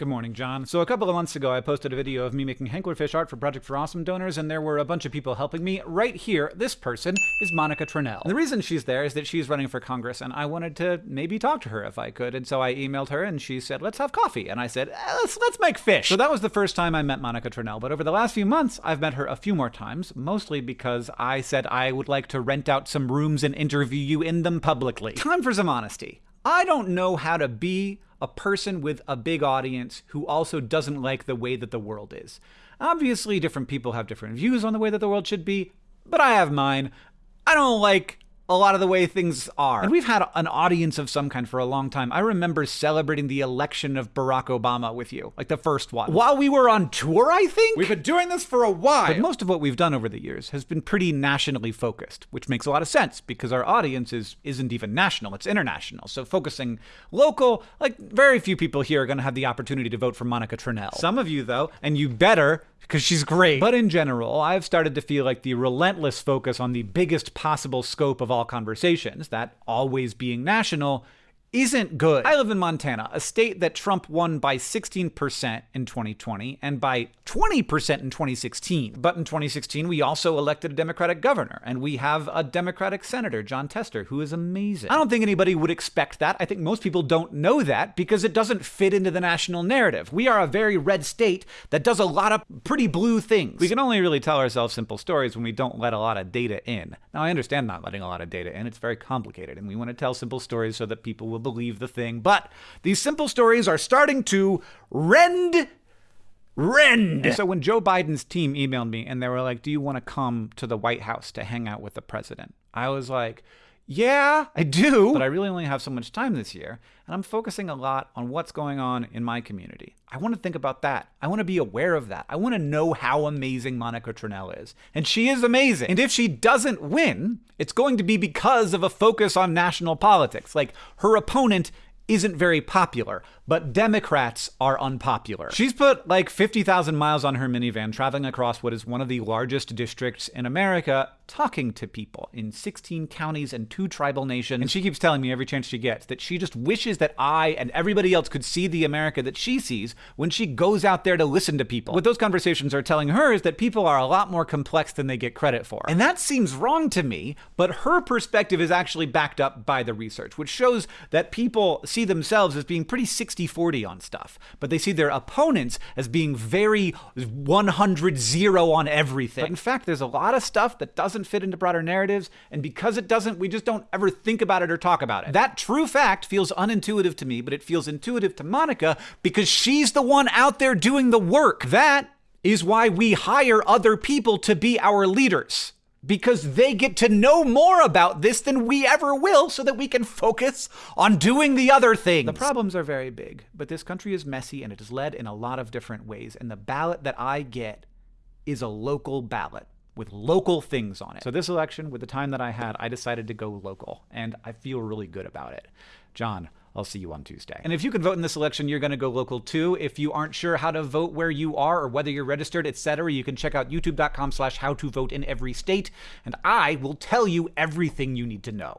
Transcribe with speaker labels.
Speaker 1: Good morning, John. So a couple of months ago, I posted a video of me making Hanklerfish art for Project for Awesome donors, and there were a bunch of people helping me. Right here, this person is Monica Tranel. And the reason she's there is that she's running for Congress, and I wanted to maybe talk to her if I could. And so I emailed her, and she said, let's have coffee. And I said, eh, let's, let's make fish. So that was the first time I met Monica Tranel. But over the last few months, I've met her a few more times, mostly because I said I would like to rent out some rooms and interview you in them publicly. Time for some honesty. I don't know how to be a person with a big audience who also doesn't like the way that the world is. Obviously, different people have different views on the way that the world should be, but I have mine. I don't like a lot of the way things are. And we've had an audience of some kind for a long time. I remember celebrating the election of Barack Obama with you, like the first one. While we were on tour, I think?
Speaker 2: We've been doing this for a while.
Speaker 1: But most of what we've done over the years has been pretty nationally focused, which makes a lot of sense because our audience is, isn't even national, it's international. So focusing local, like very few people here are going to have the opportunity to vote for Monica Tranel. Some of you, though, and you better because she's great. But in general, I've started to feel like the relentless focus on the biggest possible scope of all conversations, that always being national, isn't good. I live in Montana, a state that Trump won by 16% in 2020 and by 20% in 2016. But in 2016, we also elected a Democratic governor, and we have a Democratic senator, Jon Tester, who is amazing. I don't think anybody would expect that. I think most people don't know that because it doesn't fit into the national narrative. We are a very red state that does a lot of pretty blue things. We can only really tell ourselves simple stories when we don't let a lot of data in. Now, I understand not letting a lot of data in. It's very complicated, and we want to tell simple stories so that people will believe the thing. But these simple stories are starting to rend rend. So when Joe Biden's team emailed me and they were like, "Do you want to come to the White House to hang out with the president?" I was like, "Yeah, I do, but I really only have so much time this year, and I'm focusing a lot on what's going on in my community. I want to think about that. I want to be aware of that. I want to know how amazing Monica Tranel is. And she is amazing. And if she doesn't win, it's going to be because of a focus on national politics. Like her opponent isn't very popular, but Democrats are unpopular. She's put like 50,000 miles on her minivan, traveling across what is one of the largest districts in America, talking to people in 16 counties and two tribal nations. And she keeps telling me every chance she gets that she just wishes that I and everybody else could see the America that she sees when she goes out there to listen to people. What those conversations are telling her is that people are a lot more complex than they get credit for. And that seems wrong to me, but her perspective is actually backed up by the research, which shows that people see themselves as being pretty 60 40 on stuff, but they see their opponents as being very 100 0 on everything. But in fact, there's a lot of stuff that doesn't fit into broader narratives, and because it doesn't, we just don't ever think about it or talk about it. That true fact feels unintuitive to me, but it feels intuitive to Monica because she's the one out there doing the work. That is why we hire other people to be our leaders because they get to know more about this than we ever will so that we can focus on doing the other things. The problems are very big, but this country is messy and it is led in a lot of different ways. And the ballot that I get is a local ballot with local things on it. So this election, with the time that I had, I decided to go local and I feel really good about it. John, I'll see you on Tuesday. And if you can vote in this election, you're going to go local too. If you aren't sure how to vote where you are or whether you're registered, etc., you can check out youtube.com slash how to vote in every state, and I will tell you everything you need to know.